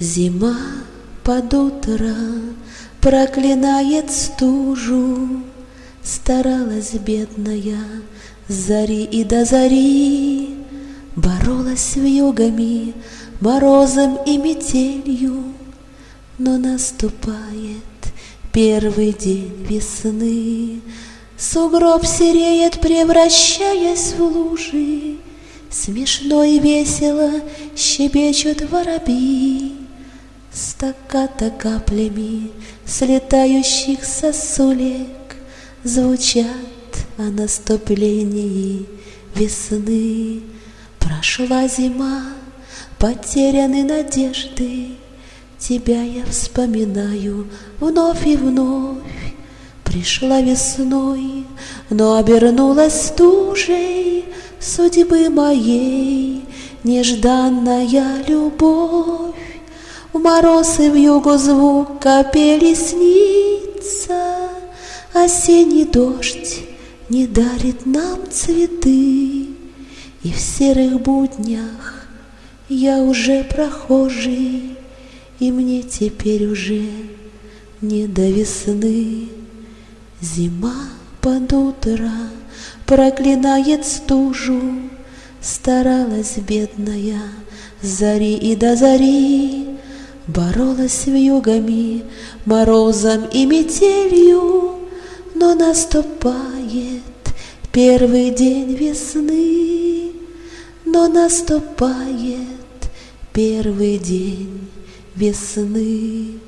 Зима под утро проклинает стужу, Старалась бедная с зари и до зари, Боролась вьюгами, морозом и метелью, Но наступает первый день весны, Сугроб сереет, превращаясь в лужи, Смешно и весело щебечут воробьи, Стаката каплями слетающих сосулек Звучат о наступлении весны. Прошла зима, потеряны надежды, Тебя я вспоминаю вновь и вновь. Пришла весной, но обернулась тужей Судьбы моей нежданная любовь. В мороз и в югу звук капели снится, Осенний дождь не дарит нам цветы, И в серых буднях я уже прохожий, И мне теперь уже не до весны. Зима под утро проклинает стужу, Старалась бедная зари и до зари, Боролась вьюгами, морозом и метелью, Но наступает первый день весны, Но наступает первый день весны.